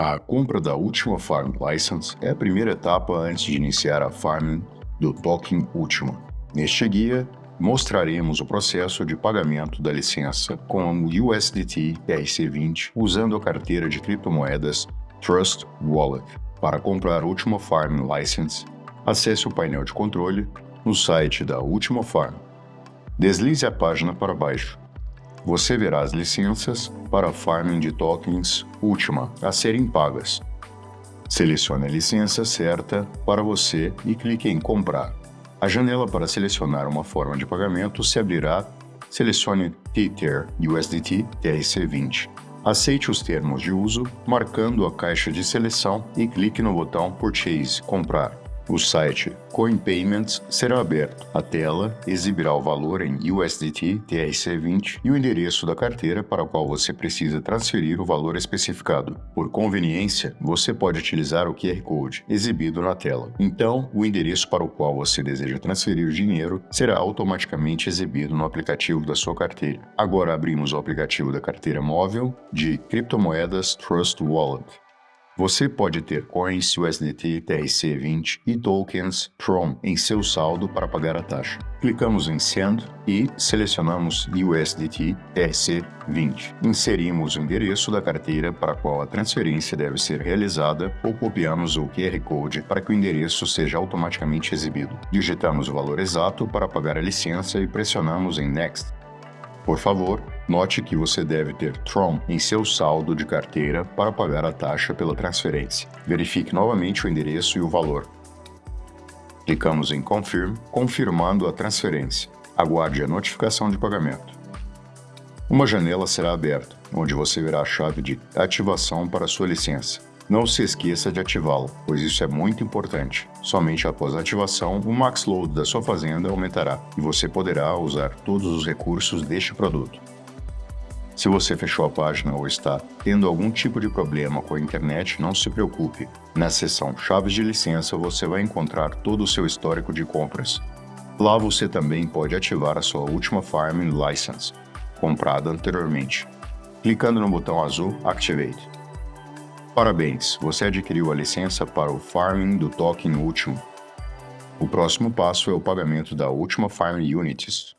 A compra da última Farm License é a primeira etapa antes de iniciar a farming do token Última. Neste guia, mostraremos o processo de pagamento da licença com o USDT TRC20 usando a carteira de criptomoedas Trust Wallet. Para comprar a Última Farm License, acesse o painel de controle no site da Última Farm. Deslize a página para baixo você verá as licenças para farming de tokens última a serem pagas. Selecione a licença certa para você e clique em Comprar. A janela para selecionar uma forma de pagamento se abrirá. Selecione Tether USDT TRC20. Aceite os termos de uso, marcando a caixa de seleção e clique no botão Purchase Comprar. O site CoinPayments será aberto. A tela exibirá o valor em USDT TRC20 e o endereço da carteira para a qual você precisa transferir o valor especificado. Por conveniência, você pode utilizar o QR Code exibido na tela. Então, o endereço para o qual você deseja transferir o dinheiro será automaticamente exibido no aplicativo da sua carteira. Agora abrimos o aplicativo da carteira móvel de criptomoedas Trust Wallet. Você pode ter coins USDT TRC20 e tokens Tron em seu saldo para pagar a taxa. Clicamos em Send e selecionamos USDT TRC20. Inserimos o endereço da carteira para a qual a transferência deve ser realizada ou copiamos o QR Code para que o endereço seja automaticamente exibido. Digitamos o valor exato para pagar a licença e pressionamos em Next. Por favor, note que você deve ter Tron em seu saldo de carteira para pagar a taxa pela transferência. Verifique novamente o endereço e o valor. Clicamos em Confirm, confirmando a transferência. Aguarde a notificação de pagamento. Uma janela será aberta, onde você verá a chave de ativação para sua licença. Não se esqueça de ativá-lo, pois isso é muito importante. Somente após a ativação, o max load da sua fazenda aumentará e você poderá usar todos os recursos deste produto. Se você fechou a página ou está tendo algum tipo de problema com a internet, não se preocupe. Na seção Chaves de licença você vai encontrar todo o seu histórico de compras. Lá você também pode ativar a sua última Farming License, comprada anteriormente, clicando no botão azul Activate. Parabéns, você adquiriu a licença para o farming do token último. O próximo passo é o pagamento da última Farm Unities.